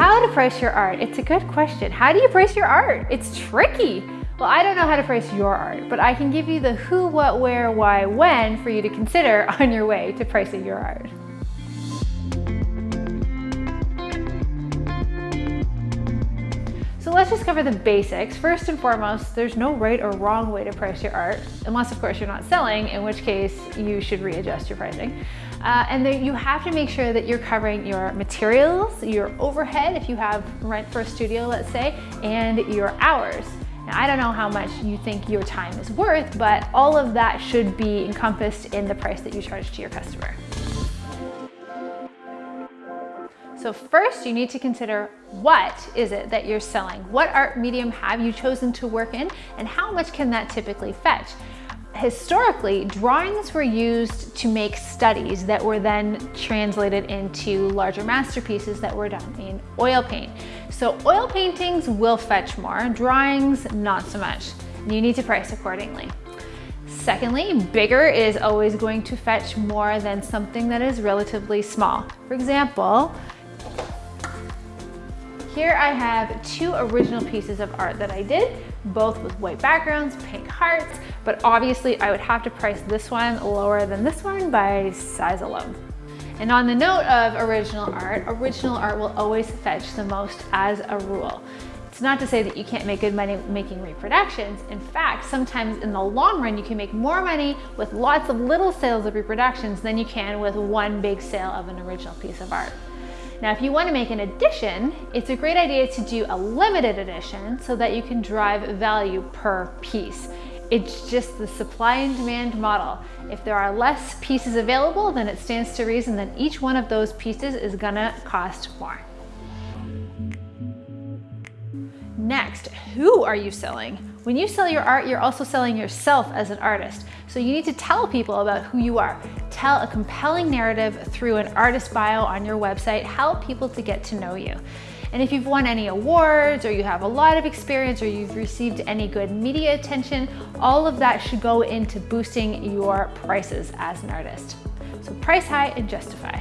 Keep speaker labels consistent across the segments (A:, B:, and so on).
A: How to price your art? It's a good question. How do you price your art? It's tricky. Well, I don't know how to price your art, but I can give you the who, what, where, why, when for you to consider on your way to pricing your art. Let's just cover the basics. First and foremost, there's no right or wrong way to price your art, unless of course you're not selling, in which case you should readjust your pricing. Uh, and then you have to make sure that you're covering your materials, your overhead, if you have rent for a studio, let's say, and your hours. Now, I don't know how much you think your time is worth, but all of that should be encompassed in the price that you charge to your customer. So first you need to consider what is it that you're selling? What art medium have you chosen to work in and how much can that typically fetch? Historically, drawings were used to make studies that were then translated into larger masterpieces that were done in oil paint. So oil paintings will fetch more, drawings not so much. You need to price accordingly. Secondly, bigger is always going to fetch more than something that is relatively small. For example, here I have two original pieces of art that I did, both with white backgrounds, pink hearts, but obviously I would have to price this one lower than this one by size alone. And on the note of original art, original art will always fetch the most as a rule. It's not to say that you can't make good money making reproductions. In fact, sometimes in the long run, you can make more money with lots of little sales of reproductions than you can with one big sale of an original piece of art. Now, if you want to make an edition, it's a great idea to do a limited edition so that you can drive value per piece. It's just the supply and demand model. If there are less pieces available, then it stands to reason that each one of those pieces is gonna cost more. Next, who are you selling? When you sell your art, you're also selling yourself as an artist. So you need to tell people about who you are. Tell a compelling narrative through an artist bio on your website. Help people to get to know you. And if you've won any awards or you have a lot of experience or you've received any good media attention, all of that should go into boosting your prices as an artist. So price high and justify.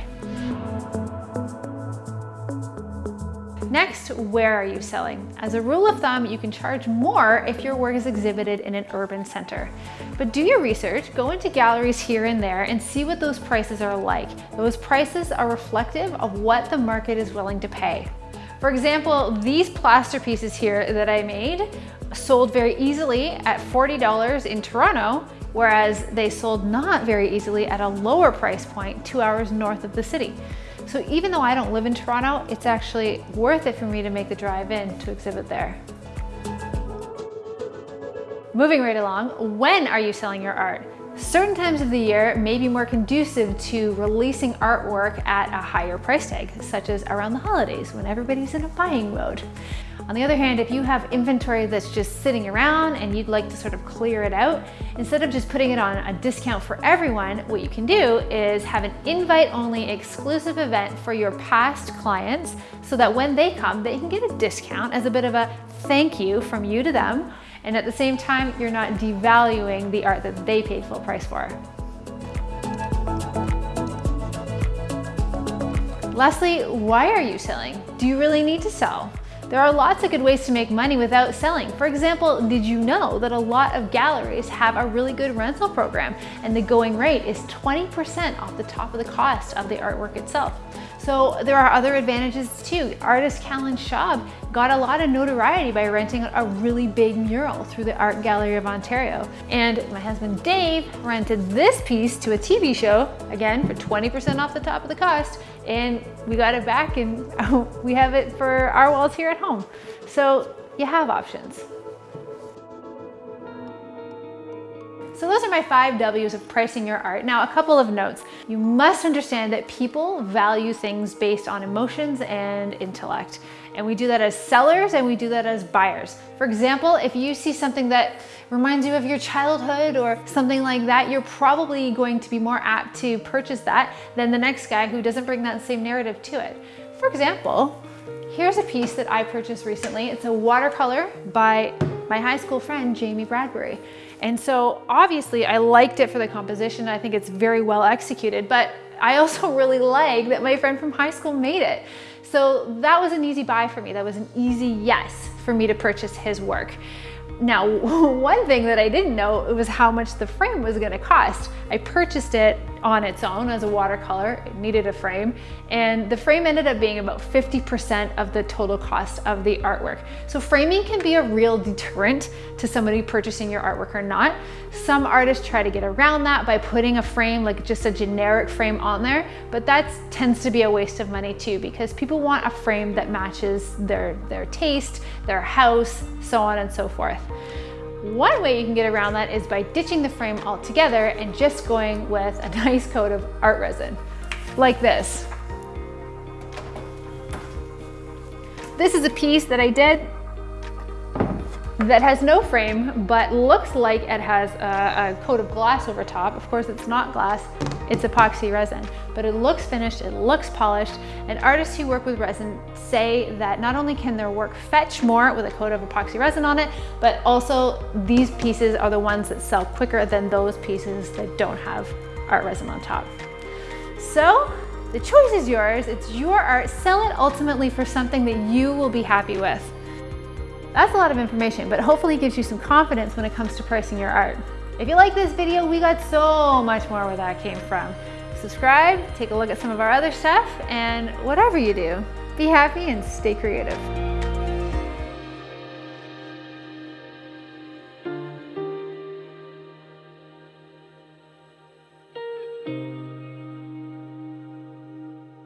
A: Next, where are you selling? As a rule of thumb, you can charge more if your work is exhibited in an urban center. But do your research, go into galleries here and there and see what those prices are like. Those prices are reflective of what the market is willing to pay. For example, these plaster pieces here that I made sold very easily at $40 in Toronto, whereas they sold not very easily at a lower price point two hours north of the city. So even though I don't live in Toronto, it's actually worth it for me to make the drive in to exhibit there. Moving right along, when are you selling your art? Certain times of the year may be more conducive to releasing artwork at a higher price tag, such as around the holidays when everybody's in a buying mode. On the other hand, if you have inventory that's just sitting around and you'd like to sort of clear it out, instead of just putting it on a discount for everyone, what you can do is have an invite-only exclusive event for your past clients so that when they come, they can get a discount as a bit of a thank you from you to them. And at the same time, you're not devaluing the art that they paid full price for. Lastly, why are you selling? Do you really need to sell? There are lots of good ways to make money without selling. For example, did you know that a lot of galleries have a really good rental program and the going rate is 20% off the top of the cost of the artwork itself? So there are other advantages too. Artist Callen Schaub got a lot of notoriety by renting a really big mural through the Art Gallery of Ontario. And my husband Dave rented this piece to a TV show, again, for 20% off the top of the cost. And we got it back and we have it for our walls here at home. So you have options. So those are my five W's of pricing your art. Now, a couple of notes. You must understand that people value things based on emotions and intellect. And we do that as sellers and we do that as buyers. For example, if you see something that reminds you of your childhood or something like that, you're probably going to be more apt to purchase that than the next guy who doesn't bring that same narrative to it. For example, here's a piece that I purchased recently. It's a watercolor by my high school friend, Jamie Bradbury. And so obviously I liked it for the composition. I think it's very well executed, but I also really like that my friend from high school made it. So that was an easy buy for me. That was an easy yes for me to purchase his work. Now, one thing that I didn't know was how much the frame was gonna cost. I purchased it on its own as a watercolor, it needed a frame, and the frame ended up being about 50% of the total cost of the artwork. So framing can be a real deterrent to somebody purchasing your artwork or not. Some artists try to get around that by putting a frame, like just a generic frame on there, but that tends to be a waste of money too, because people want a frame that matches their, their taste, their house, so on and so forth. One way you can get around that is by ditching the frame altogether and just going with a nice coat of art resin, like this. This is a piece that I did that has no frame, but looks like it has a, a, coat of glass over top. Of course, it's not glass, it's epoxy resin, but it looks finished, it looks polished, and artists who work with resin say that not only can their work fetch more with a coat of epoxy resin on it, but also these pieces are the ones that sell quicker than those pieces that don't have art resin on top. So the choice is yours, it's your art, sell it ultimately for something that you will be happy with. That's a lot of information, but hopefully gives you some confidence when it comes to pricing your art. If you like this video, we got so much more where that came from. Subscribe, take a look at some of our other stuff, and whatever you do, be happy and stay creative.